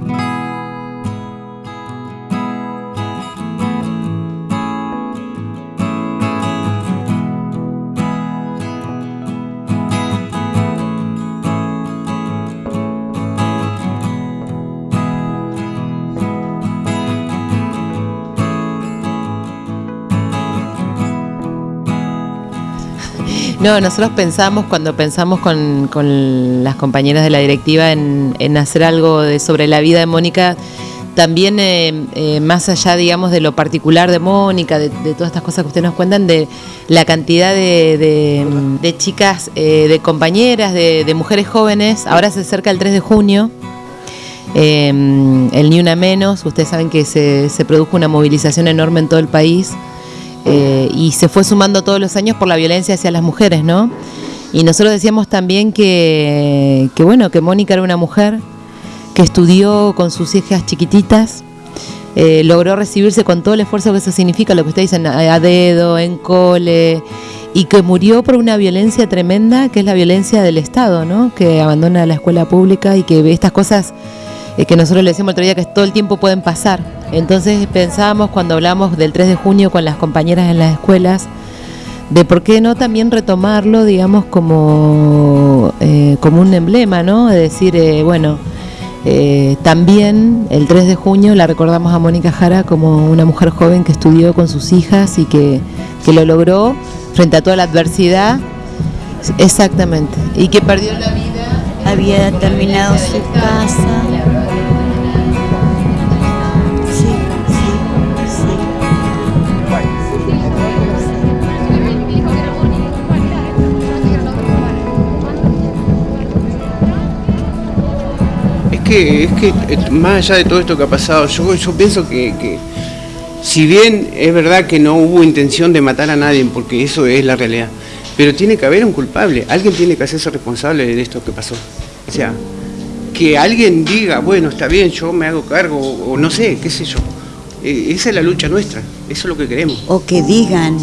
Mm-hmm. No, nosotros pensamos, cuando pensamos con, las compañeras de la directiva en, hacer algo de, sobre la vida de Mónica, también eh, eh, más allá, digamos, de lo particular de Mónica, de, todas estas cosas que ustedes nos cuentan, de la cantidad de, chicas, eh, de compañeras, de, mujeres jóvenes, ahora se acerca el 3 de junio, el Ni Una Menos, ustedes saben que se, se produjo una movilización enorme en todo el país eh, y se fue sumando todos los años por la violencia hacia las mujeres, ¿no? Y nosotros decíamos también que, bueno, que Mónica era una mujer que estudió con sus hijas chiquititas, eh, logró recibirse con todo el esfuerzo que eso significa, lo que ustedes dicen, a dedo, en cole, y que murió por una violencia tremenda, que es la violencia del Estado, ¿no? Que abandona la escuela pública y que ve estas cosas eh, que nosotros le decíamos el otro día que todo el tiempo pueden pasar. Entonces pensábamos cuando hablamos del 3 de junio con las compañeras en las escuelas, de por qué no también retomarlo, digamos, como, eh, como un emblema, ¿no? De decir, eh, bueno, también el 3 de junio la recordamos a Mónica Jara como una mujer joven que estudió con sus hijas y que, que lo logró frente a toda la adversidad. Exactamente. Y que perdió la vida. Había terminado su casa. Que, es que eh, más allá de todo esto que ha pasado, yo, yo pienso que, si bien es verdad que no hubo intención de matar a nadie, porque eso es la realidad, pero tiene que haber un culpable, alguien tiene que hacerse responsable de esto que pasó. O sea, que alguien diga, bueno, está bien, yo me hago cargo, o, no sé, qué sé yo. Eh, esa es la lucha nuestra, eso es lo que queremos. O que digan,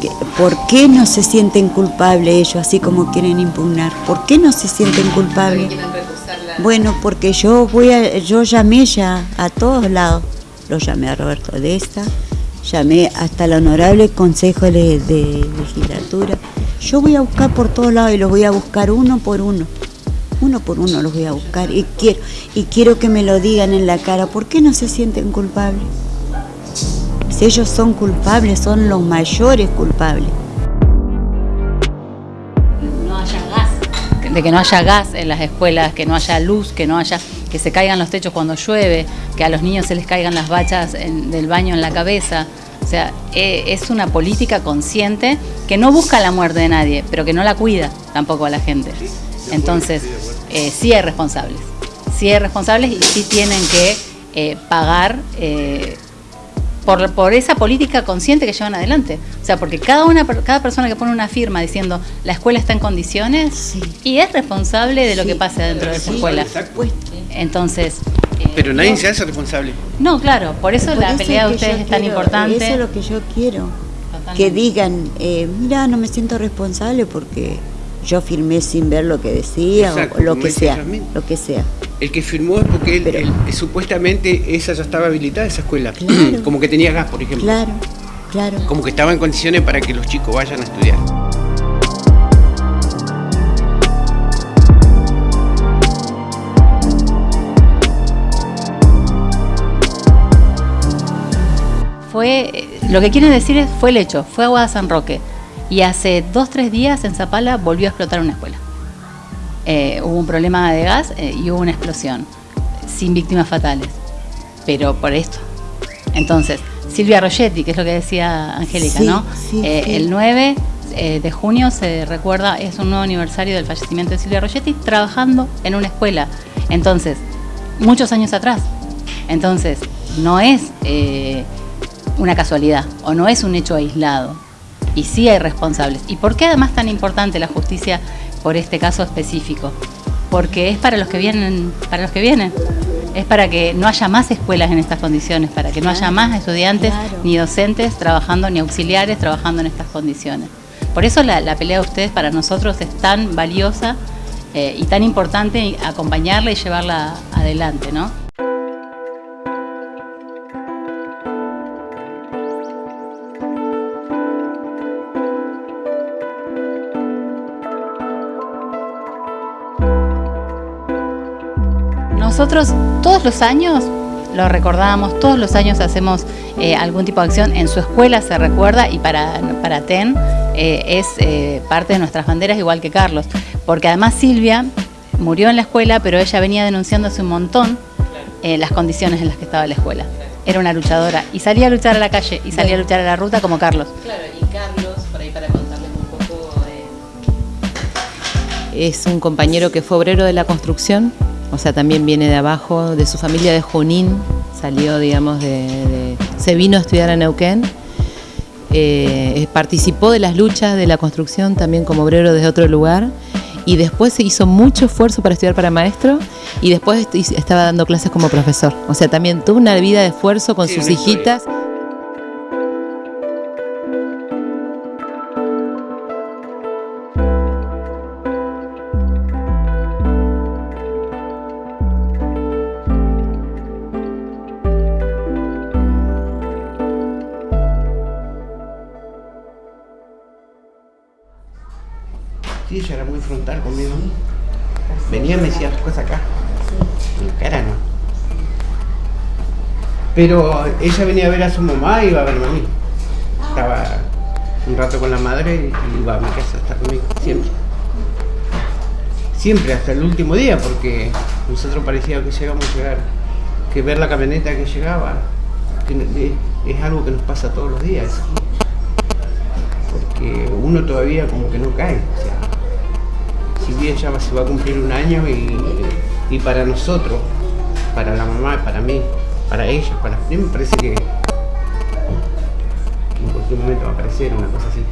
que, ¿por qué no se sienten culpables ellos, así como quieren impugnar? ¿Por qué no se sienten culpables? Bueno, porque yo voy a, yo llamé ya a todos lados. Lo llamé a Roberto Desta, llamé hasta el honorable Consejo de, Legislatura. Yo voy a buscar por todos lados y los voy a buscar uno por uno. Uno por uno los voy a buscar y quiero, y quiero que me lo digan en la cara. ¿Por qué no se sienten culpables? Si ellos son culpables, son los mayores culpables. de que no haya gas en las escuelas, que no haya luz, que no haya que se caigan los techos cuando llueve, que a los niños se les caigan las bachas del baño en la cabeza. O sea, e, es una política consciente que no busca la muerte de nadie, pero que no la cuida tampoco a la gente. Entonces, eh, sí hay responsables. Sí hay responsables y sí tienen que eh, pagar eh, por, esa política consciente que llevan adelante. O sea, porque cada, una, cada persona que pone una firma diciendo la escuela está en condiciones y es responsable de lo que pase dentro de esa escuela. Entonces... Eh, Pero nadie se hace responsable. No, claro, por eso la pelea de ustedes es tan importante. Eso es lo que yo quiero. Que digan, eh, mira, no me siento responsable porque yo firmé sin ver lo que decía o lo que sea, lo que sea. El que firmó es porque él, supuestamente esa ya estaba habilitada, esa escuela. Como que tenía gas, por ejemplo. Claro, claro. Como que estaba en condiciones para que los chicos vayan a estudiar. Fue, lo que quieren decir es, fue el hecho, fue Agua San Roque. Y hace dos, tres días en Zapala volvió a explotar una escuela. Eh, hubo un problema de gas eh, y hubo una explosión, sin víctimas fatales, pero por esto. Entonces, Silvia Rogetti, que es lo que decía Angélica, ¿no? Eh, el 9 de junio se recuerda, es un nuevo aniversario del fallecimiento de Silvia Rogetti, trabajando en una escuela. Entonces, muchos años atrás. Entonces, no es una casualidad o no es un hecho aislado. Y sí hay responsables. ¿Y por qué además tan importante la justicia por este caso específico, porque es para los que vienen, para los que vienen. Es para que no haya más escuelas en estas condiciones, para que no haya más estudiantes ni docentes trabajando, ni auxiliares trabajando en estas condiciones. Por eso la, pelea de ustedes para nosotros es tan valiosa eh, y tan importante acompañarla y llevarla adelante, ¿no? Nosotros todos los años lo recordamos, todos los años hacemos eh, algún tipo de acción, en su escuela se recuerda y para, para TEN eh, es eh, parte de nuestras banderas igual que Carlos, porque además Silvia murió en la escuela, pero ella venía denunciando hace un montón las condiciones en las que estaba la escuela. Era una luchadora y salía a luchar a la calle y salía a luchar a la ruta como Carlos. Claro, y Carlos, por ahí para contarles un poco, es un compañero que fue obrero de la construcción, o sea, también viene de abajo, de su familia de Junín, salió, digamos, de, se vino a estudiar a Neuquén, eh, participó de las luchas de la construcción también como obrero desde otro lugar y después se hizo mucho esfuerzo para estudiar para maestro y después estaba dando clases como profesor. O sea, también tuvo una vida de esfuerzo con sus hijitas. Conmigo. Venía y me decía las cosas acá. En cara no. Pero ella venía a ver a su mamá y iba a verme a mí. Estaba un rato con la madre y iba a mi casa a estar conmigo, siempre. Siempre, hasta el último día, porque nosotros parecía que llegamos a llegar, que ver la camioneta que llegaba, que es algo que nos pasa todos los días. Porque uno todavía como que no cae. O sea, si bien ya se va a cumplir un año y, para nosotros, para la mamá, para mí, para ella, para mí me parece que en cualquier momento va a aparecer una cosa así.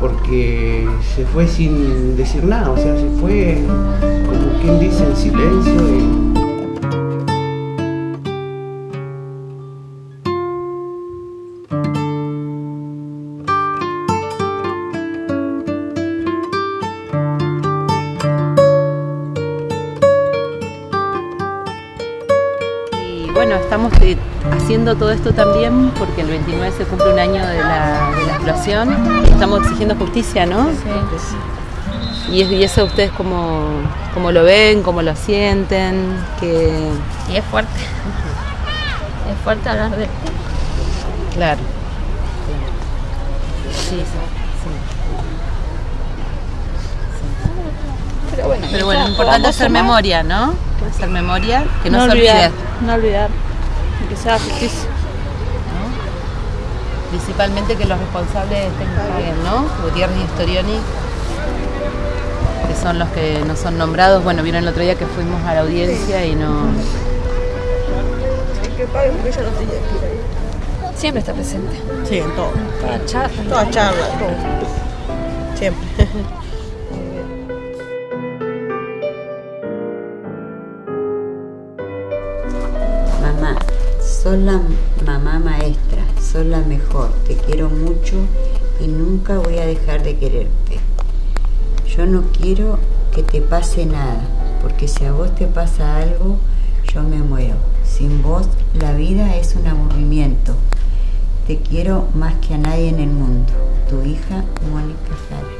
Porque se fue sin decir nada, o sea, se fue como quien dice en silencio. bueno, estamos eh, haciendo todo esto también porque el 29 se cumple un año de la, explosión y estamos exigiendo justicia, ¿no? Sí. Y, eso ustedes cómo, lo ven, cómo lo sienten, que... Y es fuerte. Es fuerte hablar de Claro. Sí, sí. Pero bueno, Pero bueno, lo importante es hacer memoria, ¿no? Hacer memoria, que no, se olvide. No olvidar, que sea justicia. Principalmente que los responsables estén bien, ¿no? Gutiérrez y Storioni, que son los que no son nombrados. Bueno, vieron el otro día que fuimos a la audiencia y no... Siempre está presente. Sí, en todo. Toda charla. Toda charla, todo. Siempre. sos la mamá maestra, sos la mejor, te quiero mucho y nunca voy a dejar de quererte. Yo no quiero que te pase nada, porque si a vos te pasa algo, yo me muero. Sin vos la vida es un aburrimiento. Te quiero más que a nadie en el mundo. Tu hija Mónica Jara.